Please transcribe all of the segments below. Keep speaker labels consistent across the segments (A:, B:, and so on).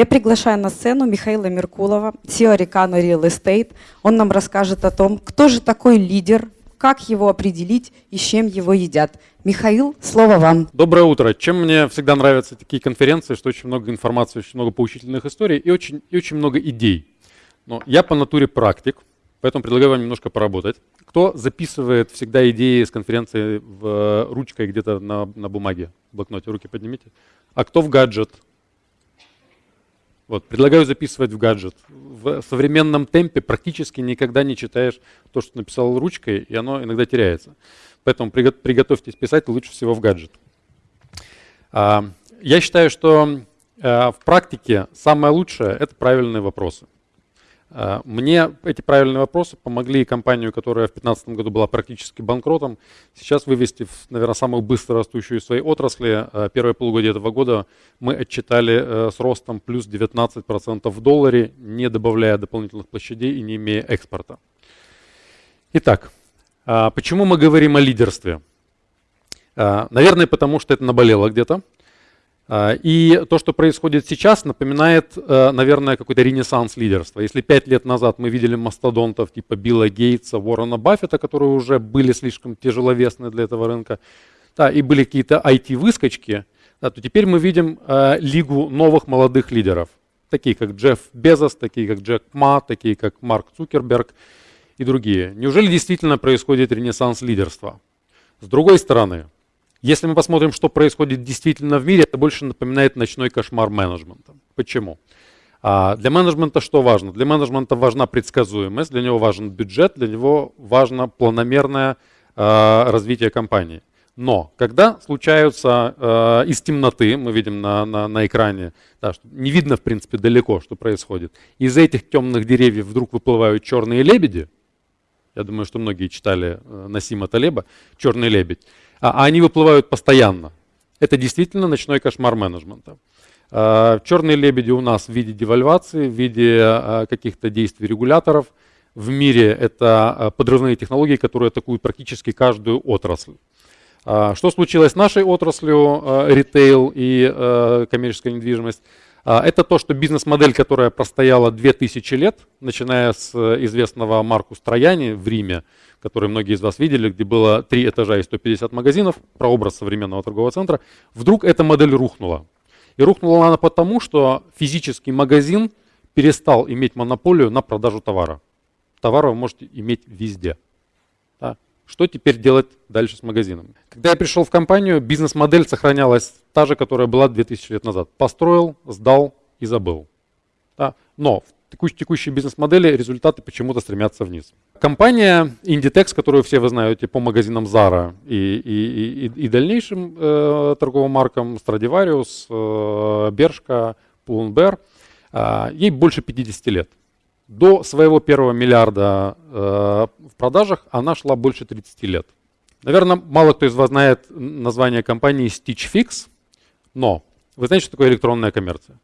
A: Я приглашаю на сцену Михаила Меркулова, CEO Рикано Real Estate. Он нам расскажет о том, кто же такой лидер, как его определить и с чем его едят. Михаил, слово вам.
B: Доброе утро. Чем мне всегда нравятся такие конференции, что очень много информации, очень много поучительных историй и очень, и очень много идей. Но я по натуре практик, поэтому предлагаю вам немножко поработать. Кто записывает всегда идеи с конференции в ручкой где-то на, на бумаге, в блокноте, руки поднимите. А кто в гаджет? Вот, предлагаю записывать в гаджет. В современном темпе практически никогда не читаешь то, что написал ручкой, и оно иногда теряется. Поэтому приготовьтесь писать лучше всего в гаджет. А, я считаю, что а, в практике самое лучшее – это правильные вопросы. А, мне эти правильные вопросы помогли компанию, которая в 2015 году была практически банкротом, сейчас вывести в, наверное, самую быстро растущую в своей отрасли. А, первое полугодие этого года мы отчитали э, с ростом плюс 19% в долларе, не добавляя дополнительных площадей и не имея экспорта. Итак, а, почему мы говорим о лидерстве? Наверное, потому что это наболело где-то. А, и то, что происходит сейчас, напоминает, э, наверное, какой-то ренессанс лидерства. Если пять лет назад мы видели мастодонтов типа Билла Гейтса, Уоррена Баффета, которые уже были слишком тяжеловесны для этого рынка, да, и были какие-то IT-выскочки, да, то теперь мы видим э, лигу новых молодых лидеров, такие как Джефф Безос, такие как Джек Ма, такие как Марк Цукерберг и другие. Неужели действительно происходит ренессанс лидерства? С другой стороны, если мы посмотрим, что происходит действительно в мире, это больше напоминает ночной кошмар менеджмента. Почему? А для менеджмента что важно? Для менеджмента важна предсказуемость, для него важен бюджет, для него важно планомерное э, развитие компании. Но когда случаются э, из темноты, мы видим на, на, на экране, да, не видно в принципе далеко, что происходит, из этих темных деревьев вдруг выплывают черные лебеди, я думаю, что многие читали э, Насима Талеба «Черный лебедь», а они выплывают постоянно. Это действительно ночной кошмар менеджмента. А, черные лебеди у нас в виде девальвации, в виде а, каких-то действий регуляторов. В мире это а, подрывные технологии, которые атакуют практически каждую отрасль. Что случилось с нашей отраслью, ритейл и коммерческая недвижимость? Это то, что бизнес-модель, которая простояла 2000 лет, начиная с известного Марку Строяни в Риме, который многие из вас видели, где было три этажа и 150 магазинов, прообраз современного торгового центра, вдруг эта модель рухнула. И рухнула она потому, что физический магазин перестал иметь монополию на продажу товара. Товар вы можете иметь везде. Что теперь делать дальше с магазином? Когда я пришел в компанию, бизнес-модель сохранялась та же, которая была 2000 лет назад. Построил, сдал и забыл. Да? Но в текущей бизнес-модели результаты почему-то стремятся вниз. Компания Inditex, которую все вы знаете по магазинам Zara и, и, и, и дальнейшим э, торговым маркам Stradivarius, э, Bershka, Pull&Bear, э, ей больше 50 лет. До своего первого миллиарда э, в продажах она шла больше 30 лет. Наверное, мало кто из вас знает название компании Stitch Fix, но вы знаете, что такое электронная коммерция?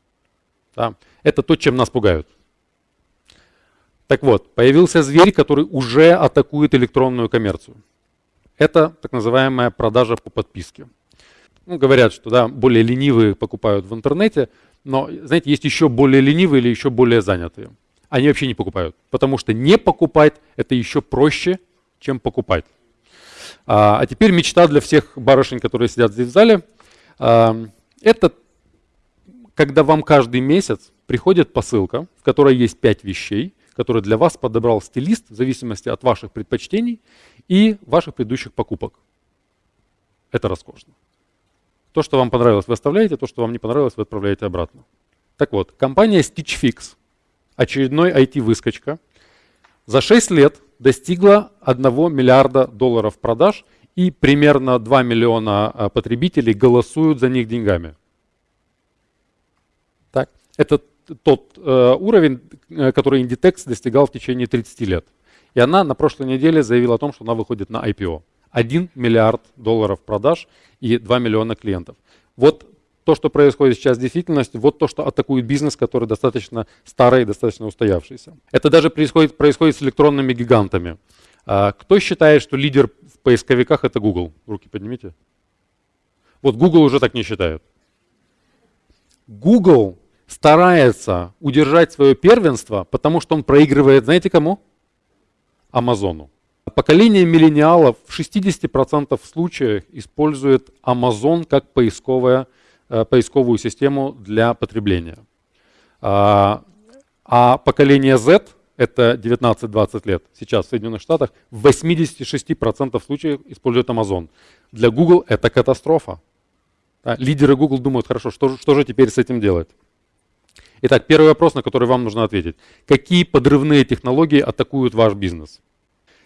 B: Да? Это то, чем нас пугают. Так вот, появился зверь, который уже атакует электронную коммерцию. Это так называемая продажа по подписке. Ну, говорят, что да, более ленивые покупают в интернете, но, знаете, есть еще более ленивые или еще более занятые. Они вообще не покупают, потому что не покупать – это еще проще, чем покупать. А, а теперь мечта для всех барышень, которые сидят здесь в зале. А, это когда вам каждый месяц приходит посылка, в которой есть пять вещей, который для вас подобрал стилист в зависимости от ваших предпочтений и ваших предыдущих покупок. Это роскошно. То, что вам понравилось, вы оставляете, то, что вам не понравилось, вы отправляете обратно. Так вот, компания Stitch Fix, очередной IT-выскочка, за 6 лет достигла 1 миллиарда долларов продаж и примерно 2 миллиона а, потребителей голосуют за них деньгами. Так, это тот э, уровень, э, который Inditex достигал в течение 30 лет. И она на прошлой неделе заявила о том, что она выходит на IPO. 1 миллиард долларов продаж и 2 миллиона клиентов. Вот то, что происходит сейчас в действительности, вот то, что атакует бизнес, который достаточно старый и достаточно устоявшийся. Это даже происходит, происходит с электронными гигантами. А, кто считает, что лидер в поисковиках это Google? Руки поднимите. Вот Google уже так не считает. Google старается удержать свое первенство, потому что он проигрывает, знаете кому? Амазону. Поколение миллениалов в 60% случаев использует Amazon как поисковая, э, поисковую систему для потребления. А, а поколение Z, это 19-20 лет, сейчас в Соединенных Штатах, в 86% случаев использует Amazon. Для Google это катастрофа. Лидеры Google думают, хорошо, что, что же теперь с этим делать? Итак, первый вопрос, на который вам нужно ответить. Какие подрывные технологии атакуют ваш бизнес?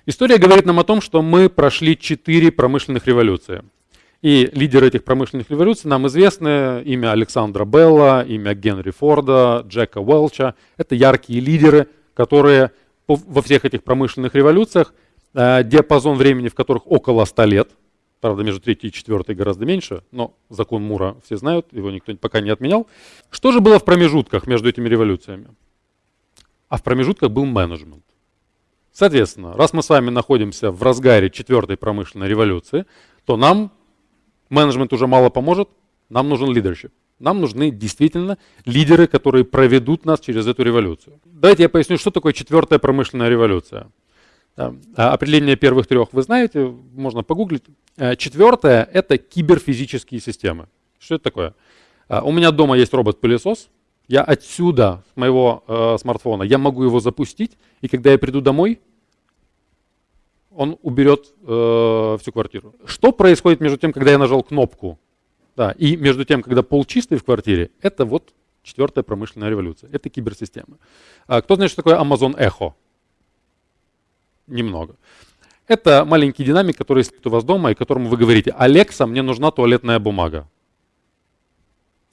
B: История говорит нам о том, что мы прошли четыре промышленных революции. И лидеры этих промышленных революций нам известны. Имя Александра Белла, имя Генри Форда, Джека Уэлча. Это яркие лидеры, которые во всех этих промышленных революциях, э, диапазон времени в которых около 100 лет, правда между третьей и четвертой гораздо меньше, но закон Мура все знают, его никто пока не отменял. Что же было в промежутках между этими революциями? А в промежутках был менеджмент. Соответственно, раз мы с вами находимся в разгаре четвертой промышленной революции, то нам менеджмент уже мало поможет, нам нужен лидершип. Нам нужны действительно лидеры, которые проведут нас через эту революцию. Давайте я поясню, что такое четвертая промышленная революция. А, определение первых трех вы знаете, можно погуглить. А, четвертое – это киберфизические системы. Что это такое? А, у меня дома есть робот-пылесос. Я отсюда, с моего э, смартфона, я могу его запустить, и когда я приду домой, он уберет э, всю квартиру. Что происходит между тем, когда я нажал кнопку, да, и между тем, когда пол чистый в квартире, это вот четвертая промышленная революция, это киберсистема. А кто знает, что такое Amazon Echo? Немного. Это маленький динамик, который стоит у вас дома, и которому вы говорите, Алекса, мне нужна туалетная бумага.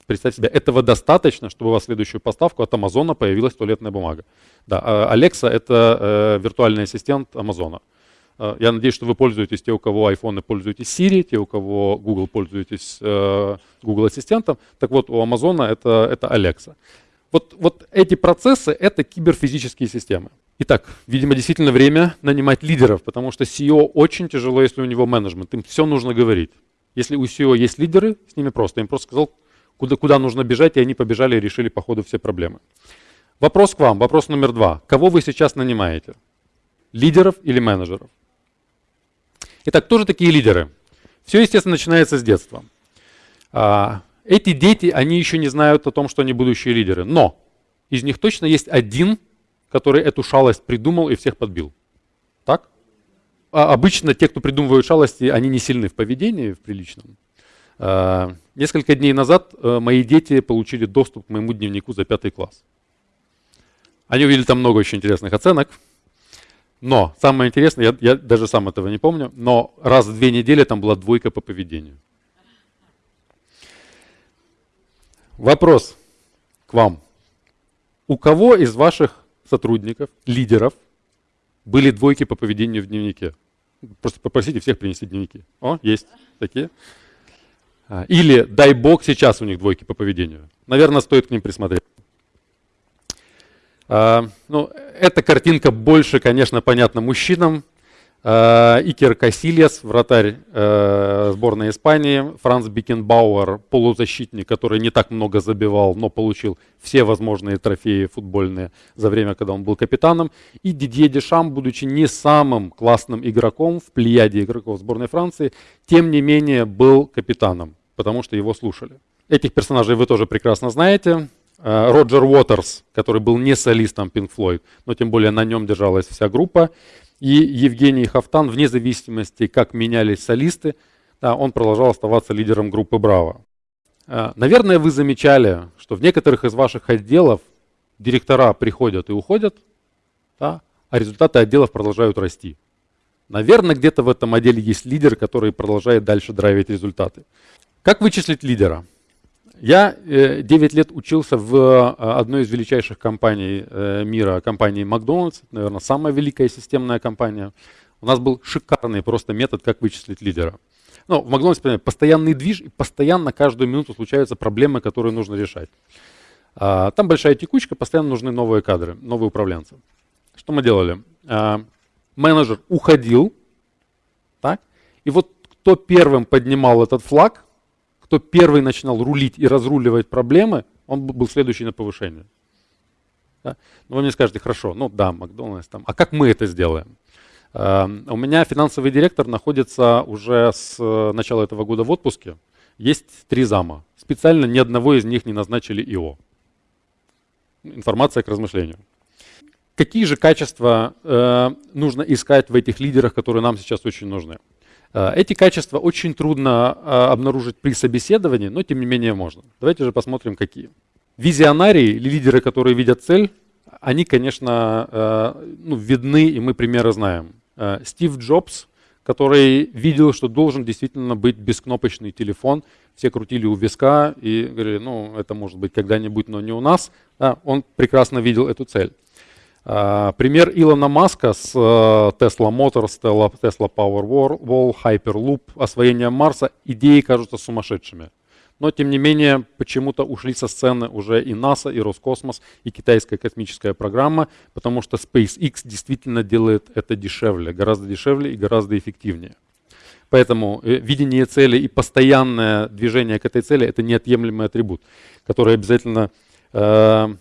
B: Представьте себе, этого достаточно, чтобы у вас следующую поставку от Амазона появилась туалетная бумага. Да, Alexa это э, виртуальный ассистент Амазона. Э, я надеюсь, что вы пользуетесь, те, у кого iPhone, пользуетесь Siri, те, у кого Google, пользуетесь э, Google Ассистентом. Так вот, у Амазона это, это Alexa. Вот, вот эти процессы — это киберфизические системы. Итак, видимо, действительно время нанимать лидеров, потому что CEO очень тяжело, если у него менеджмент. Им все нужно говорить. Если у CEO есть лидеры, с ними просто. Им просто сказал, куда, куда нужно бежать, и они побежали и решили по ходу все проблемы. Вопрос к вам, вопрос номер два. Кого вы сейчас нанимаете? Лидеров или менеджеров? Итак, кто же такие лидеры? Все, естественно, начинается с детства. А, эти дети, они еще не знают о том, что они будущие лидеры. Но из них точно есть один, который эту шалость придумал и всех подбил. Так? А обычно те, кто придумывают шалости, они не сильны в поведении, в приличном. А, несколько дней назад э, мои дети получили доступ к моему дневнику за пятый класс. Они увидели там много очень интересных оценок. Но самое интересное, я, я даже сам этого не помню, но раз в две недели там была двойка по поведению. Вопрос к вам. У кого из ваших сотрудников, лидеров, были двойки по поведению в дневнике? Просто попросите всех принести дневники. О, есть такие. А, или, дай бог, сейчас у них двойки по поведению. Наверное, стоит к ним присмотреть. А, ну, эта картинка больше, конечно, понятна мужчинам. А, Икер Касильяс, вратарь э, сборной Испании, Франц Бекенбауэр, полузащитник, который не так много забивал, но получил все возможные трофеи футбольные за время, когда он был капитаном. И Дидье Дешам, будучи не самым классным игроком в плеяде игроков сборной Франции, тем не менее был капитаном, потому что его слушали. Этих персонажей вы тоже прекрасно знаете. Э, Роджер Уотерс, который был не солистом Pink Floyd, но тем более на нем держалась вся группа. И Евгений Хафтан, вне зависимости, как менялись солисты, да, он продолжал оставаться лидером группы «Браво». Э, наверное, вы замечали, что в некоторых из ваших отделов директора приходят и уходят, да, а результаты отделов продолжают расти. Наверное, где-то в этом отделе есть лидер, который продолжает дальше драйвить результаты. Как вычислить лидера? Я 9 э, лет учился в э, одной из величайших компаний э, мира, компании Макдональдс, наверное, самая великая системная компания. У нас был шикарный просто метод, как вычислить лидера. Ну, в Макдональдсе постоянный движ, и постоянно каждую минуту случаются проблемы, которые нужно решать. А, там большая текучка, постоянно нужны новые кадры, новые управленцы. Что мы делали? А, менеджер уходил, так, и вот кто первым поднимал этот флаг, кто первый начинал рулить и разруливать проблемы, Он был следующий на повышение. Да? Но вы мне скажете, хорошо, ну да, Макдональдс там. А как мы это сделаем? Uh, у меня финансовый директор находится уже с э, начала этого года в отпуске. Есть три зама. Специально ни одного из них не назначили ИО. Информация к размышлению. Какие же качества э, нужно искать в этих лидерах, которые нам сейчас очень нужны? Э, эти качества очень трудно э, обнаружить при собеседовании, но тем не менее можно. Давайте же посмотрим, какие. Визионарии, лидеры, которые видят цель, они, конечно, э, ну, видны, и мы примеры знаем. Стив Джобс, который видел, что должен действительно быть бескнопочный телефон. Все крутили у виска и говорили, ну, это может быть когда-нибудь, но не у нас. Да, он прекрасно видел эту цель. А, пример Илона Маска с э, Tesla Motors, Tesla Powerwall, Hyperloop, освоение Марса, идеи кажутся сумасшедшими. Но, тем не менее, почему-то ушли со сцены уже и НАСА, и Роскосмос, и китайская космическая программа, потому что SpaceX действительно делает это дешевле, гораздо дешевле и гораздо эффективнее. Поэтому э, видение цели и постоянное движение к этой цели – это неотъемлемый атрибут, который обязательно э,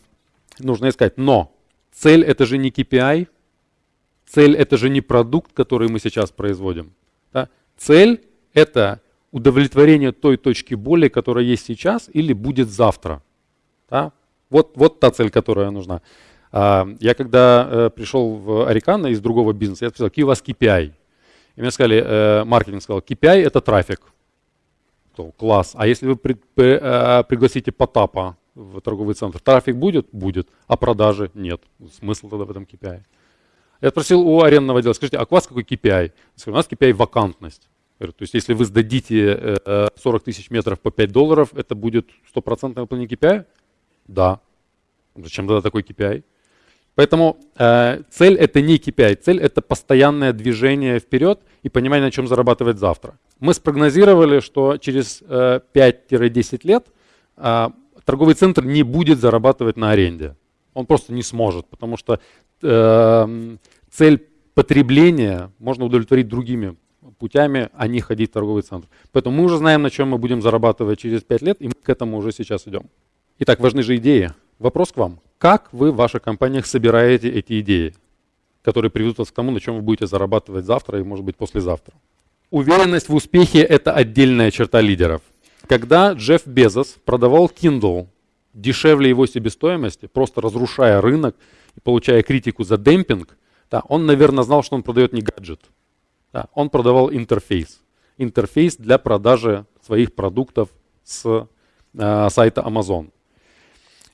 B: нужно искать. Но Цель это же не KPI, цель это же не продукт, который мы сейчас производим. Да? Цель это удовлетворение той точки боли, которая есть сейчас или будет завтра. Да? Вот, вот та цель, которая нужна. А, я когда э, пришел в Арикана из другого бизнеса, я спросил, какие у вас KPI? И мне сказали, э, маркетинг сказал, KPI это трафик. Класс. А если вы э, пригласите Потапа в торговый центр. Трафик будет? Будет. А продажи? Нет. Смысл тогда в этом KPI. Я спросил у арендного отдела, скажите, а у вас какой KPI? Сказали, у нас KPI вакантность. то есть если вы сдадите 40 тысяч метров по 5 долларов, это будет стопроцентное выполнение KPI? Да. Зачем тогда такой KPI? Поэтому э, цель это не KPI, цель это постоянное движение вперед и понимание, на чем зарабатывать завтра. Мы спрогнозировали, что через э, 5-10 лет э, торговый центр не будет зарабатывать на аренде. Он просто не сможет, потому что э, цель потребления можно удовлетворить другими путями, а не ходить в торговый центр. Поэтому мы уже знаем, на чем мы будем зарабатывать через 5 лет, и мы к этому уже сейчас идем. Итак, важны же идеи. Вопрос к вам. Как вы в ваших компаниях собираете эти идеи, которые приведут вас к тому, на чем вы будете зарабатывать завтра и, может быть, послезавтра? Уверенность в успехе – это отдельная черта лидеров – когда Джефф Безос продавал Kindle дешевле его себестоимости, просто разрушая рынок и получая критику за демпинг, да, он, наверное, знал, что он продает не гаджет. Да, он продавал интерфейс. Интерфейс для продажи своих продуктов с э, сайта Amazon.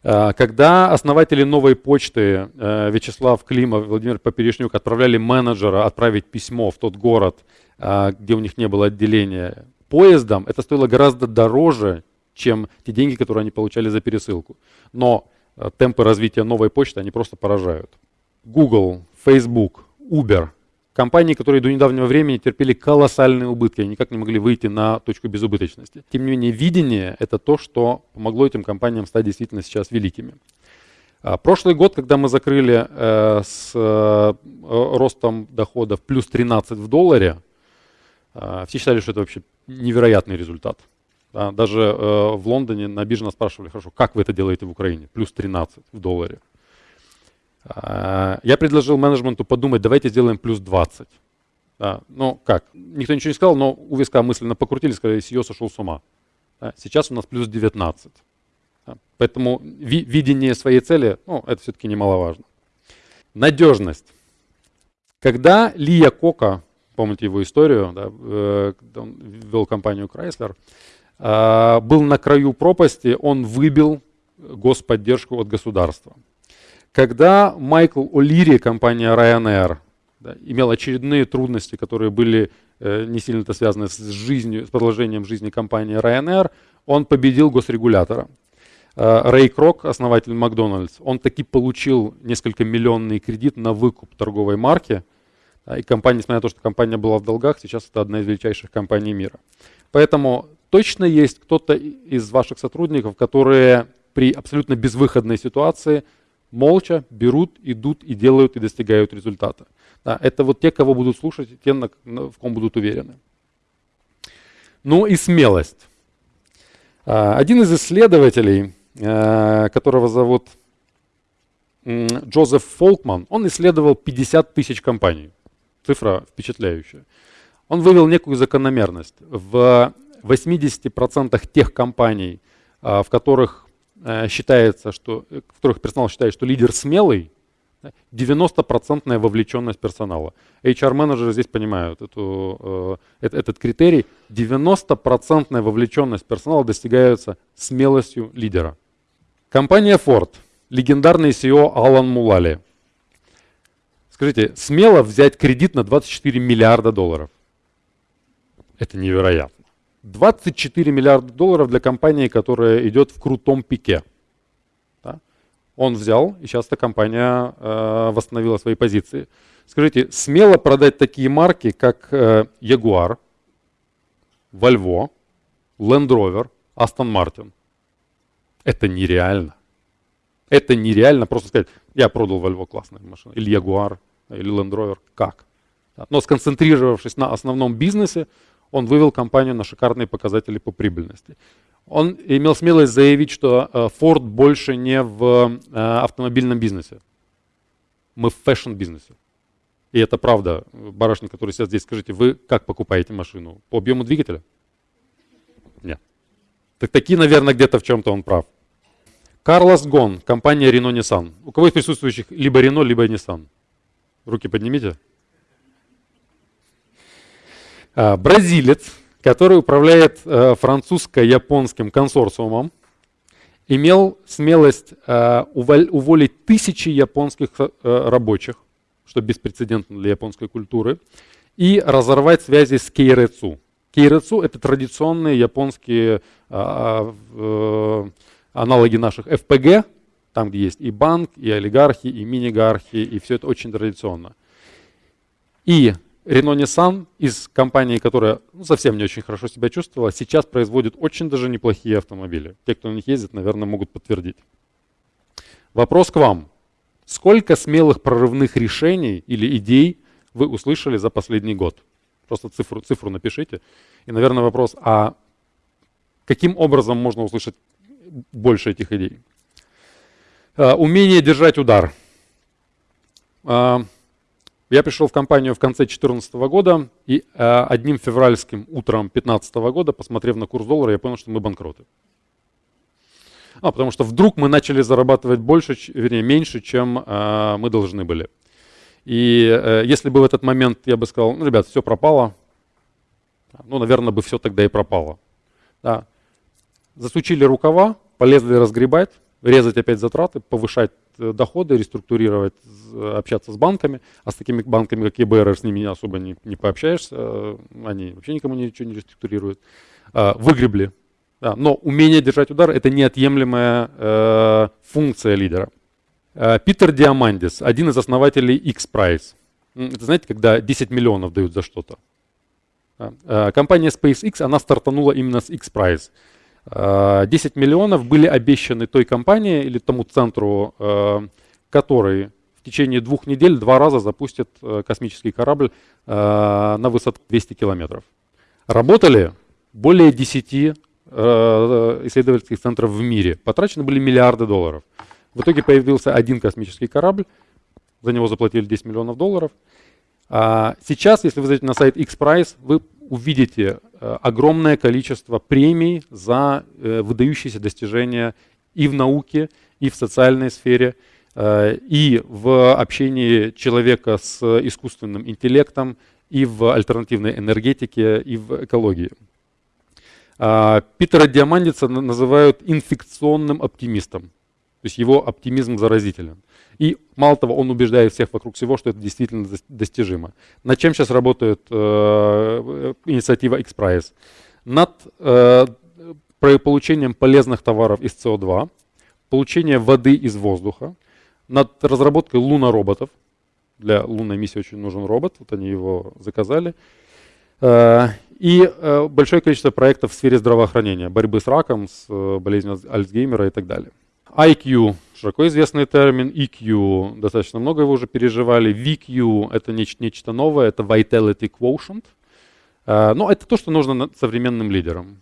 B: Э, когда основатели новой почты э, Вячеслав Климов и Владимир Поперечнюк отправляли менеджера отправить письмо в тот город, э, где у них не было отделения, поездом это стоило гораздо дороже, чем те деньги, которые они получали за пересылку. Но э, темпы развития новой почты, они просто поражают. Google, Facebook, Uber, компании, которые до недавнего времени терпели колоссальные убытки, они никак не могли выйти на точку безубыточности. Тем не менее, видение – это то, что помогло этим компаниям стать действительно сейчас великими. А, прошлый год, когда мы закрыли э, с э, ростом доходов плюс 13 в долларе, все считали, что это вообще невероятный результат. Да, даже э, в Лондоне на бирже нас спрашивали, хорошо, как вы это делаете в Украине? Плюс 13 в долларе. Э, я предложил менеджменту подумать, давайте сделаем плюс 20. Да, ну как, никто ничего не сказал, но у виска мысленно покрутили, сказали, CEO сошел с ума. Да, сейчас у нас плюс 19. Да, поэтому ви видение своей цели, ну, это все-таки немаловажно. Надежность. Когда Лия Кока помните его историю, да, э, он вел компанию Chrysler, а, был на краю пропасти, он выбил господдержку от государства. Когда Майкл О'Лири, компания Ryanair, да, имел очередные трудности, которые были э, не сильно-то связаны с жизнью, с продолжением жизни компании Ryanair, он победил госрегулятора. А, Рэй Крок, основатель Макдональдс, он таки получил несколько миллионный кредит на выкуп торговой марки, и компания, несмотря на то, что компания была в долгах, сейчас это одна из величайших компаний мира. Поэтому точно есть кто-то из ваших сотрудников, которые при абсолютно безвыходной ситуации молча берут, идут и делают и достигают результата. Да, это вот те, кого будут слушать, те, в ком будут уверены. Ну и смелость. А, один из исследователей которого зовут Джозеф Фолкман, он исследовал 50 тысяч компаний. Цифра впечатляющая. Он вывел некую закономерность. В 80% тех компаний, в которых считается, что, в которых персонал считает, что лидер смелый, 90% вовлеченность персонала. HR-менеджеры здесь понимают эту, э, этот критерий. 90% вовлеченность персонала достигается смелостью лидера. Компания Ford, легендарный CEO Алан Мулали. Скажите, смело взять кредит на 24 миллиарда долларов? Это невероятно. 24 миллиарда долларов для компании, которая идет в крутом пике он взял, и сейчас эта компания э, восстановила свои позиции. Скажите, смело продать такие марки, как э, Jaguar, Volvo, Land Rover, Aston Martin? Это нереально. Это нереально просто сказать, я продал Volvo классную машину, или Jaguar, или Land Rover. Как? Но сконцентрировавшись на основном бизнесе, он вывел компанию на шикарные показатели по прибыльности. Он имел смелость заявить, что э, Ford больше не в э, автомобильном бизнесе. Мы в fashion -бизнесе. И это правда. Барышни, которые сейчас здесь, скажите, вы как покупаете машину? По объему двигателя? Нет. Так такие, наверное, где-то в чем-то он прав. Карлос Гон, компания Renault Nissan. У кого из присутствующих либо Renault, либо Nissan? Руки поднимите. А, бразилец, который управляет э, французско-японским консорциумом, имел смелость э, уволить тысячи японских э, рабочих, что беспрецедентно для японской культуры, и разорвать связи с Кейрецу. Кейрецу – это традиционные японские аналоги наших ФПГ, там, где есть и банк, и олигархи, и мини-гархи, и все это очень традиционно. И Renault Nissan из компании, которая ну, совсем не очень хорошо себя чувствовала, сейчас производит очень даже неплохие автомобили. Те, кто на них ездит, наверное, могут подтвердить. Вопрос к вам. Сколько смелых прорывных решений или идей вы услышали за последний год? Просто цифру, цифру напишите. И, наверное, вопрос, а каким образом можно услышать больше этих идей? А, умение держать удар. А, я пришел в компанию в конце 2014 года, и э, одним февральским утром 2015 года, посмотрев на курс доллара, я понял, что мы банкроты. А, потому что вдруг мы начали зарабатывать больше, вернее, меньше, чем мы должны были. И э, если бы в этот момент я бы сказал, ну, ребят, все пропало, ну, наверное, бы все тогда и пропало. Да. Засучили рукава, полезли разгребать, резать опять затраты, повышать э, доходы, реструктурировать, общаться с банками. А с такими банками, как ЕБР, с ними особо не, не пообщаешься. Э, они вообще никому ничего не реструктурируют. Выгребли. Да, но умение держать удар – это неотъемлемая э, функция лидера. Э, Питер Диамандис, один из основателей X-Prize. Это знаете, когда 10 миллионов дают за что-то. Компания SpaceX, она стартанула именно с X-Prize. 10 э, миллионов были обещаны той компании или тому центру, э, который в течение двух недель два раза запустит э, космический корабль на высоту 200 километров. Работали более 10 исследовательских центров в мире. Потрачены были миллиарды долларов. В итоге появился один космический корабль, за него заплатили 10 миллионов долларов. А сейчас, если вы зайдете на сайт X-Prize, вы увидите э, огромное количество премий за э, выдающиеся достижения и в науке, и в социальной сфере, э, и в общении человека с искусственным интеллектом, и в альтернативной энергетике, и в экологии. А, Питера Диамандица называют инфекционным оптимистом. То есть его оптимизм заразителен. И мало того, он убеждает всех вокруг всего, что это действительно достижимо. Над чем сейчас работает э, инициатива X-Prize? Над э, получением полезных товаров из СО2, получением воды из воздуха, над разработкой лунороботов. Для лунной миссии очень нужен робот, вот они его заказали. Э, и э, большое количество проектов в сфере здравоохранения, борьбы с раком, с э, болезнью Альцгеймера и так далее. IQ, широко известный термин, EQ, достаточно много его уже переживали, VQ это нечто, нечто новое, это Vitality Quotient. А, но это то, что нужно современным лидерам.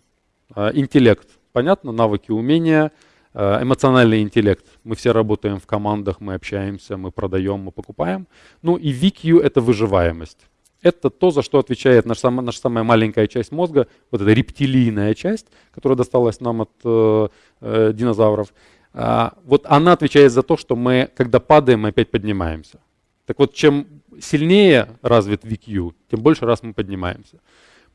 B: А, интеллект, понятно, навыки, умения, Э, эмоциональный интеллект. Мы все работаем в командах, мы общаемся, мы продаем, мы покупаем. Ну и VQ — это выживаемость. Это то, за что отвечает наша наша самая маленькая часть мозга, вот эта рептилийная часть, которая досталась нам от э, э, динозавров. А, вот она отвечает за то, что мы, когда падаем, мы опять поднимаемся. Так вот, чем сильнее развит VQ, тем больше раз мы поднимаемся.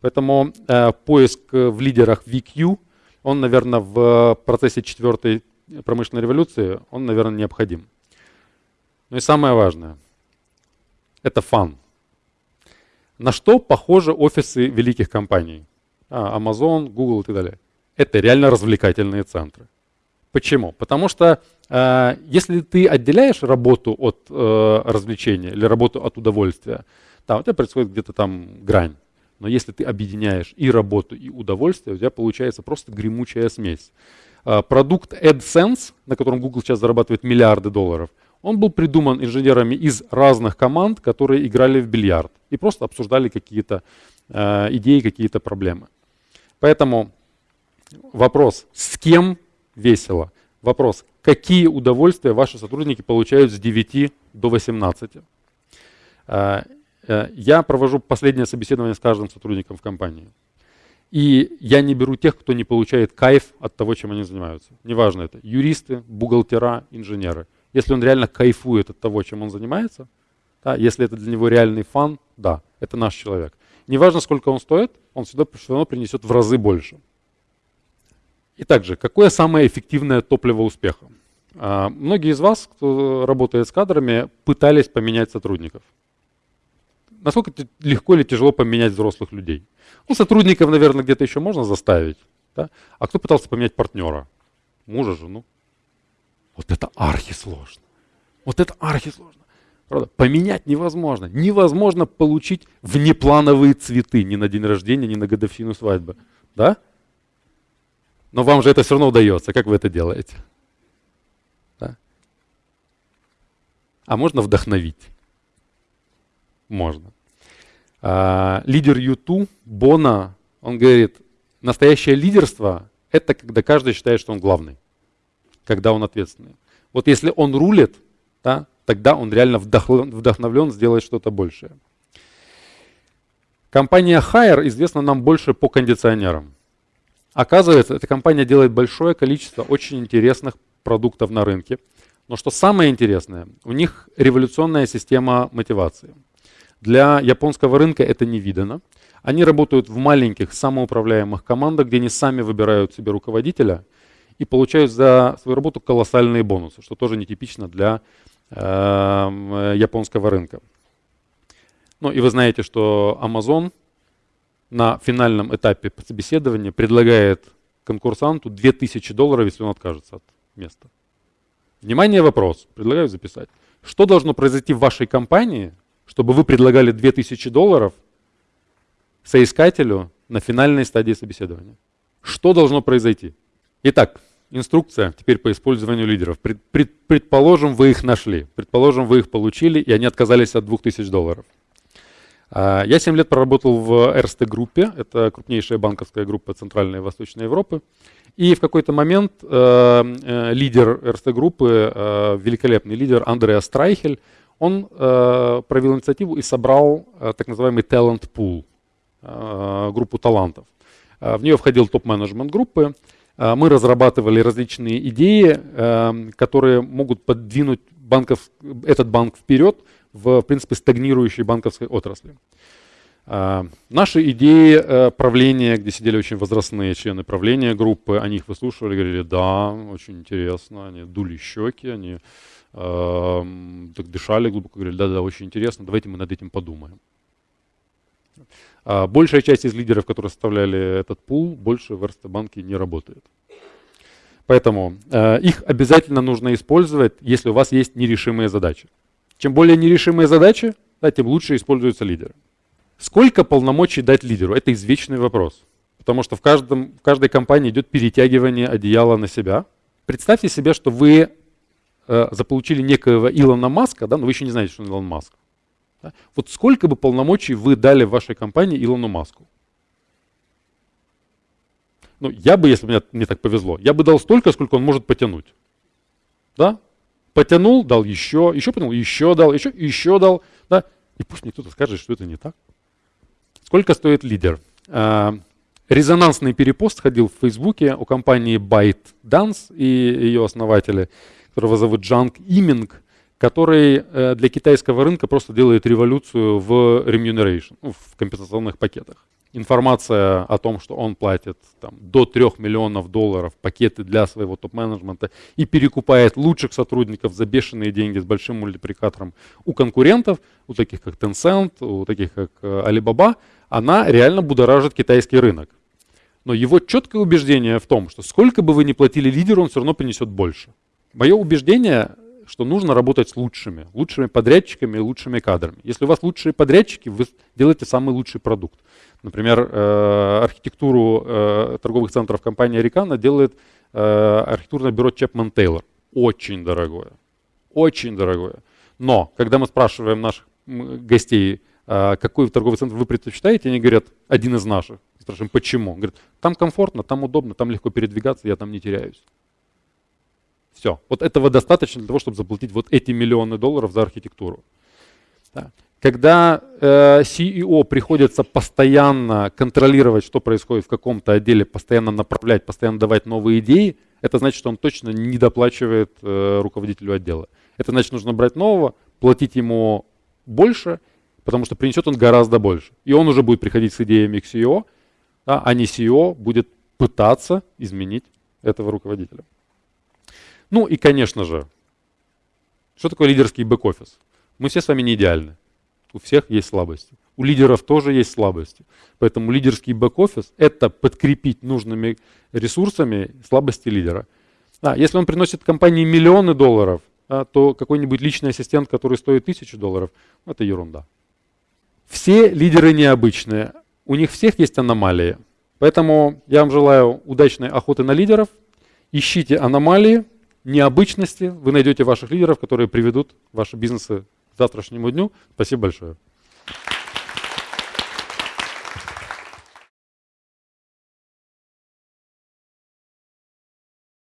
B: Поэтому э, поиск в лидерах VQ он, наверное, в процессе четвертой промышленной революции, он, наверное, необходим. Ну и самое важное, это фан. На что похожи офисы великих компаний? А, Amazon, Google и так далее. Это реально развлекательные центры. Почему? Потому что э, если ты отделяешь работу от э, развлечения или работу от удовольствия, там у тебя происходит где-то там грань. Но если ты объединяешь и работу, и удовольствие, у тебя получается просто гремучая смесь. А, продукт AdSense, на котором Google сейчас зарабатывает миллиарды долларов, он был придуман инженерами из разных команд, которые играли в бильярд и просто обсуждали какие-то э, идеи, какие-то проблемы. Поэтому вопрос, с кем весело? Вопрос, какие удовольствия ваши сотрудники получают с 9 до 18? Э, я провожу последнее собеседование с каждым сотрудником в компании. И я не беру тех, кто не получает кайф от того, чем они занимаются. Неважно это, юристы, бухгалтера, инженеры. Если он реально кайфует от того, чем он занимается, да, если это для него реальный фан, да, это наш человек. Неважно, сколько он стоит, он всегда все равно принесет в разы больше. И также, какое самое эффективное топливо успеха? А, многие из вас, кто работает с кадрами, пытались поменять сотрудников насколько легко или тяжело поменять взрослых людей? Ну, сотрудников, наверное, где-то еще можно заставить. Да? А кто пытался поменять партнера? Мужа, жену? Вот это архисложно. Вот это архисложно. Правда? Поменять невозможно. Невозможно получить внеплановые цветы ни на день рождения, ни на годовщину свадьбы. Да? Но вам же это все равно удается. Как вы это делаете? Да? А можно вдохновить? Можно. А, лидер Юту, Бона, он говорит, настоящее лидерство – это когда каждый считает, что он главный, когда он ответственный. Вот если он рулит, да, тогда он реально вдохновлен сделать что-то большее. Компания Hire известна нам больше по кондиционерам. Оказывается, эта компания делает большое количество очень интересных продуктов на рынке. Но что самое интересное, у них революционная система мотивации – для японского рынка это не видано. Они работают в маленьких самоуправляемых командах, где они сами выбирают себе руководителя и получают за свою работу колоссальные бонусы, что тоже нетипично для э, японского рынка. Ну и вы знаете, что Amazon на финальном этапе собеседования предлагает конкурсанту 2000 долларов, если он откажется от места. Внимание, вопрос. Предлагаю записать. Что должно произойти в вашей компании, чтобы вы предлагали 2000 долларов соискателю на финальной стадии собеседования. Что должно произойти? Итак, инструкция теперь по использованию лидеров. Пред, пред, предположим, вы их нашли, предположим, вы их получили, и они отказались от 2000 долларов. А, я 7 лет проработал в Эрсте группе, это крупнейшая банковская группа Центральной и Восточной Европы. И в какой-то момент э, э, лидер Эрсте группы, э, великолепный лидер Андреа Страйхель, он э, провел инициативу и собрал э, так называемый talent pool, э, группу талантов. Э, в нее входил топ-менеджмент группы. Э, мы разрабатывали различные идеи, которые могут подвинуть банков, этот банк вперед в, в принципе, стагнирующей банковской отрасли. Uh, наши идеи uh, правления, где сидели очень возрастные члены правления группы, они их выслушивали, говорили, да, очень интересно, они дули щеки, они так дышали глубоко, говорили, да-да, очень интересно, давайте мы над этим подумаем. А большая часть из лидеров, которые составляли этот пул, больше в Эрстебанке не работает. Поэтому э, их обязательно нужно использовать, если у вас есть нерешимые задачи. Чем более нерешимые задачи, да, тем лучше используются лидеры. Сколько полномочий дать лидеру? Это извечный вопрос. Потому что в, каждом, в каждой компании идет перетягивание одеяла на себя. Представьте себе, что вы э, заполучили некоего Илона Маска, да, но вы еще не знаете, что он Илон Маск. Да? Вот сколько бы полномочий вы дали в вашей компании Илону Маску? Ну, я бы, если бы мне, мне так повезло, я бы дал столько, сколько он может потянуть. Да? Потянул, дал еще, еще потянул, еще дал, еще, еще дал. Да? И пусть мне кто-то скажет, что это не так. Сколько стоит лидер? А, резонансный перепост ходил в Фейсбуке у компании ByteDance и ее основателя, которого зовут Джанг Иминг, который э, для китайского рынка просто делает революцию в remuneration, ну, в компенсационных пакетах информация о том, что он платит там, до 3 миллионов долларов пакеты для своего топ-менеджмента и перекупает лучших сотрудников за бешеные деньги с большим мультипликатором у конкурентов, у таких как Tencent, у таких как э, Alibaba, она реально будоражит китайский рынок. Но его четкое убеждение в том, что сколько бы вы ни платили лидеру, он все равно принесет больше. Мое убеждение что нужно работать с лучшими, лучшими подрядчиками и лучшими кадрами. Если у вас лучшие подрядчики, вы делаете самый лучший продукт. Например, э, архитектуру э, торговых центров компания Рикана делает э, архитектурное бюро Чепман Тейлор. Очень дорогое. Очень дорогое. Но, когда мы спрашиваем наших гостей, какой торговый центр вы предпочитаете, они говорят, один из наших. Спрашиваем, почему? Говорят, там комфортно, там удобно, там легко передвигаться, я там не теряюсь. Все. Вот этого достаточно для того, чтобы заплатить вот эти миллионы долларов за архитектуру. Да. Когда э, CEO приходится постоянно контролировать, что происходит в каком-то отделе, постоянно направлять, постоянно давать новые идеи, это значит, что он точно не доплачивает э, руководителю отдела. Это значит, нужно брать нового, платить ему больше, потому что принесет он гораздо больше. И он уже будет приходить с идеями к CEO, да, а не CEO будет пытаться изменить этого руководителя. Ну и, конечно же, что такое лидерский бэк-офис? Мы все с вами не идеальны. У всех есть слабости. У лидеров тоже есть слабости. Поэтому лидерский бэк-офис – это подкрепить нужными ресурсами слабости лидера. А, если он приносит компании миллионы долларов, а, то какой-нибудь личный ассистент, который стоит тысячу долларов, это ерунда. Все лидеры необычные. У них всех есть аномалии. Поэтому я вам желаю удачной охоты на лидеров. Ищите аномалии, необычности. Вы найдете ваших лидеров, которые приведут ваши бизнесы завтрашнему дню. Спасибо большое.